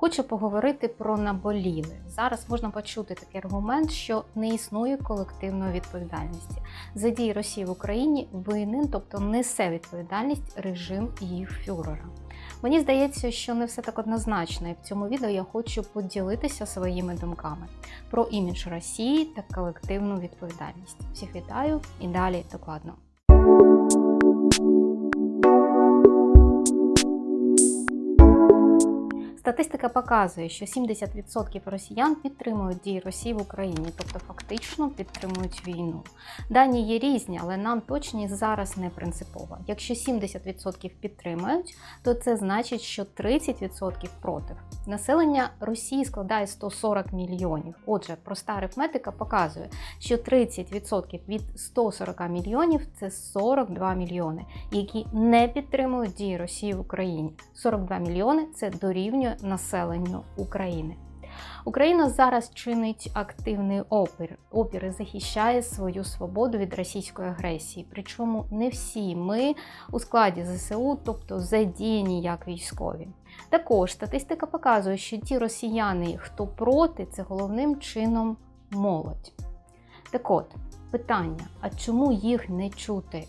Хочу поговорити про наболіле. Зараз можна почути такий аргумент, що не існує колективної відповідальності. За дії Росії в Україні винен, тобто несе відповідальність режим їх фюрера. Мені здається, що не все так однозначно, і в цьому відео я хочу поділитися своїми думками про імідж Росії та колективну відповідальність. Всіх вітаю і далі докладно. Статистика показує, що 70% росіян підтримують дії Росії в Україні, тобто фактично підтримують війну. Дані є різні, але нам точність зараз не принципово. Якщо 70% підтримують, то це значить, що 30% проти. Населення Росії складає 140 мільйонів. Отже, проста арифметика показує, що 30% від 140 мільйонів це 42 мільйони, які не підтримують дії Росії в Україні. 42 мільйони це дорівнює населенню України. Україна зараз чинить активний опір. Опір захищає свою свободу від російської агресії. Причому не всі ми у складі ЗСУ, тобто задіяні як військові. Також статистика показує, що ті росіяни, хто проти, це головним чином молодь. Так от, питання: а чому їх не чути?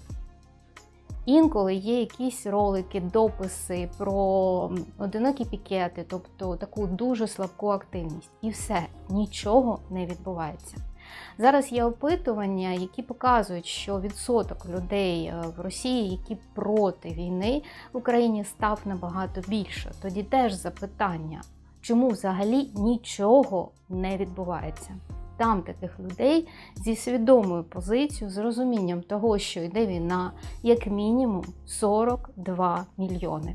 Інколи є якісь ролики, дописи про одинокі пікети, тобто таку дуже слабку активність. І все, нічого не відбувається. Зараз є опитування, які показують, що відсоток людей е, в Росії, які проти війни в Україні, став набагато більше. Тоді теж запитання, чому взагалі нічого не відбувається. Там таких людей зі свідомою позицією, з розумінням того, що йде війна, як мінімум 42 мільйони.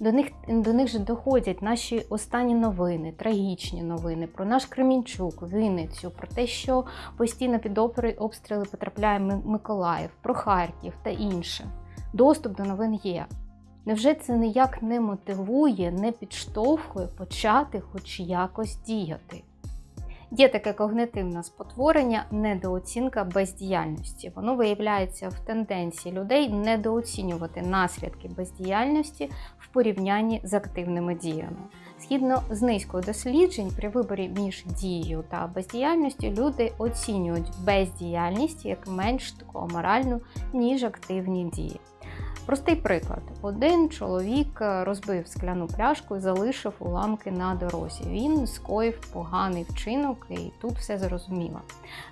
До них до них же доходять наші останні новини, трагічні новини про наш Кремінчук, Вінницю, про те, що постійно під обстріли потрапляє Миколаїв, про Харків та інше. Доступ до новин є. Невже це ніяк не мотивує, не підштовхує почати хоч якось діяти? Є таке когнитивне спотворення, недооцінка бездіяльності. Воно виявляється в тенденції людей недооцінювати наслідки бездіяльності в порівнянні з активними діями. Згідно з низькою досліджень, при виборі між дією та бездіяльністю люди оцінюють бездіяльність як менш таку аморальну, ніж активні дії. Простий приклад: один чоловік е, розбив скляну пляшку і залишив уламки на дорозі. Він скоїв поганий вчинок, і тут все зрозуміло.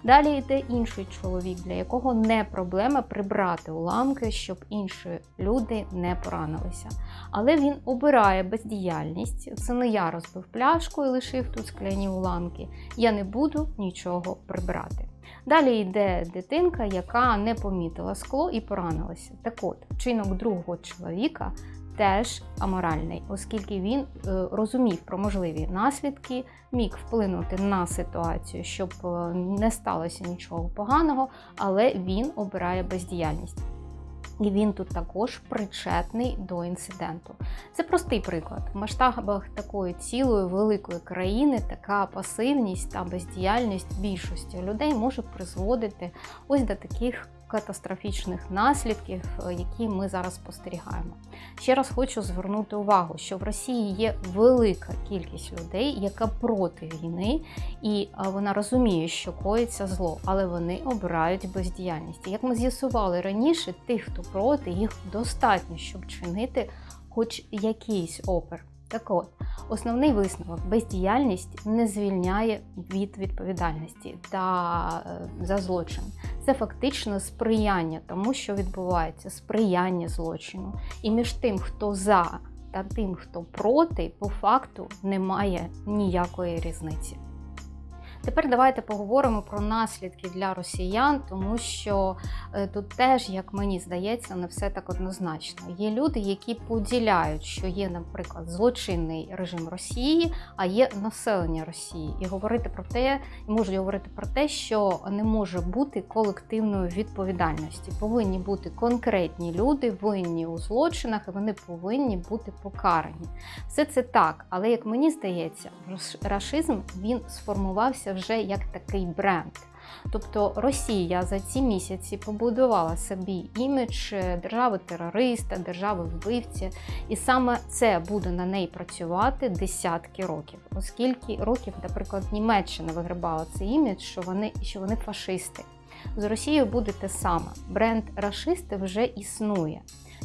Далі йде інший чоловік, для якого не проблема прибрати уламки, щоб інші люди не поранилися. Але він обирає бездіяльність. Це не я розбив пляшку і лишив тут скляні уламки. Я не буду нічого прибрати. Далі йде дитинка, яка не помітила скло і поранилася. Так от, вчинок другого чоловіка теж аморальний, оскільки він е, розумів про можливі наслідки, міг вплинути на ситуацію, щоб е, не сталося нічого поганого, але він обирає бездіяльність. І він тут також причетний до інциденту. Це простий приклад. В масштабах такої цілої великої країни така пасивність та бездіяльність більшості людей може призводити ось до таких катастрофічних наслідків, е, які ми зараз спостерігаємо. Ще раз хочу звернути увагу, що в Росії є велика кількість людей, яка проти війни, і вона розуміє, що коїться зло, але вони обирають бездіяльність. Як ми з'ясували раніше, тих, хто проти, їх достатньо, щоб чинити хоч якийсь опір. Так от, основний висновок бездіяльність не звільняє від відповідальності та е, за злочин. Це фактично сприяння тому, що відбувається, сприяння злочину. І між тим, хто за та тим, хто проти, по факту немає ніякої різниці. Тепер давайте поговоримо про наслідки для росіян, тому що е, тут теж, як мені здається, не все так однозначно. Є люди, які поділяють, що є, наприклад, злочинний режим Росії, а є населення Росії, і говорити про те, можуть говорити про те, що не може бути колективної відповідальності. Повинні бути конкретні люди, винні у злочинах, і вони повинні бути покарані. Все це так, але як мені здається, рашизм він сформувався вже як такий бренд. Тобто Росія за ці місяці побудувала собі імідж держави-терориста, держави-вбивці, і саме це буде на неї працювати десятки років, оскільки років, наприклад, Німеччина вигрибала цей імідж, що вони, що вони фашисти. З Росією буде те саме. Бренд рашисти вже існує.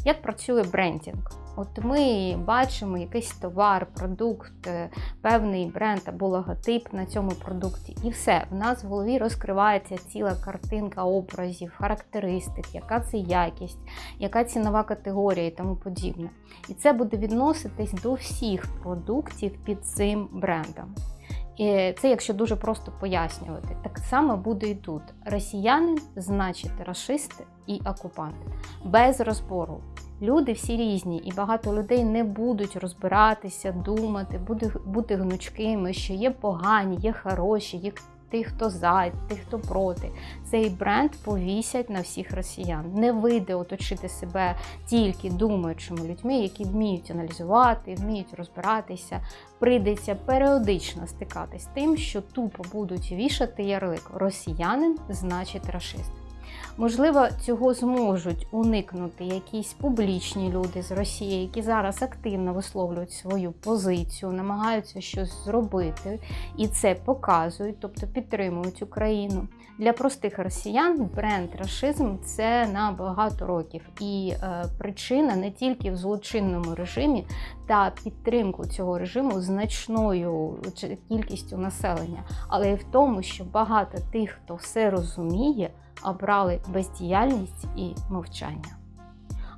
Як працює брендінг? От ми бачимо якийсь товар, продукт, е, певний бренд або логотип на цьому продукті, і все. В нас в голові розкривається ціла картинка образів, характеристик, яка це якість, яка цінова категорія і тому подібне. І це буде відноситись до всіх продуктів під цим брендом. І це якщо дуже просто пояснювати. Так само буде і тут. Росіянин значить расисти і окупанти. Без розбору. Люди всі різні, і багато людей не будуть розбиратися, думати, бути, бути гнучкими, що є погані, є хороші, є тих, хто за, тих, хто проти. Цей бренд повісять на всіх росіян. Не вийде оточити себе тільки думаючими людьми, які вміють аналізувати, вміють розбиратися. Прийдеться періодично стикатись з тим, що тупо будуть вішати ярлик росіянин, значить рашист. Можливо, цього зможуть уникнути якісь публічні люди з Росії, які зараз активно висловлюють свою позицію, намагаються щось зробити і це показують, тобто підтримують Україну. Для простих росіян бренд рашизм це на багато років, і е, причина не тільки в злочинному режимі та підтримку цього режиму значною кількістю населення, але й в тому, що багато тих, хто все розуміє обрали бездіяльність і мовчання.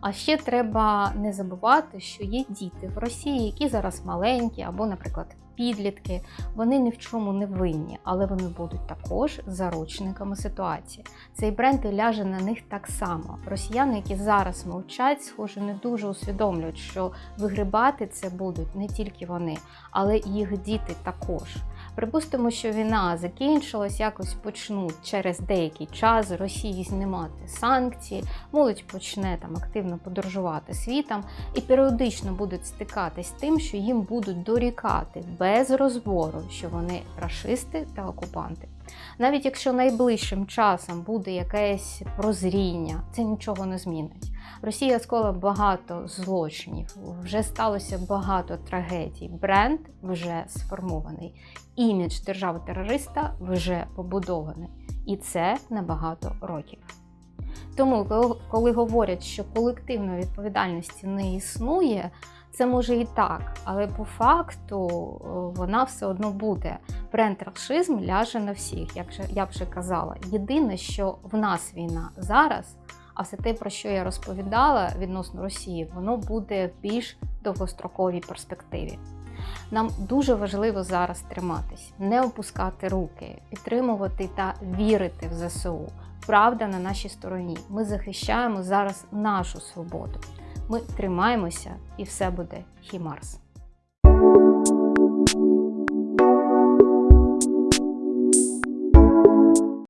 А ще треба не забувати, що є діти в Росії, які зараз маленькі, або, наприклад, підлітки. Вони ні в чому не винні, але вони будуть також заручниками ситуації. Цей бренд ляже на них так само. Росіяни, які зараз мовчать, схоже, не дуже усвідомлюють, що вигрибати це будуть не тільки вони, але і їх діти також. Припустимо, що війна закінчилась, якось почнуть через деякий час Росії знімати санкції, молодь почне там активно подорожувати світом і періодично будуть стикатись з тим, що їм будуть дорікати без розбору, що вони рашисти та окупанти. Навіть якщо найближчим часом буде якесь прозріння, це нічого не змінить. Росія скола багато злочинів, вже сталося багато трагедій. Бренд вже сформований, імідж держави-терориста вже побудований. І це на багато років. Тому, коли говорять, що колективної відповідальності не існує, це може і так, але по факту вона все одно буде. Бренд расизм ляже на всіх, як я вже казала. Єдине, що в нас війна зараз. А все те, про що я розповідала відносно Росії, воно буде в більш довгостроковій перспективі. Нам дуже важливо зараз триматись, не опускати руки, підтримувати та вірити в ЗСУ. Правда на нашій стороні. Ми захищаємо зараз нашу свободу. Ми тримаємося, і все буде хімарс.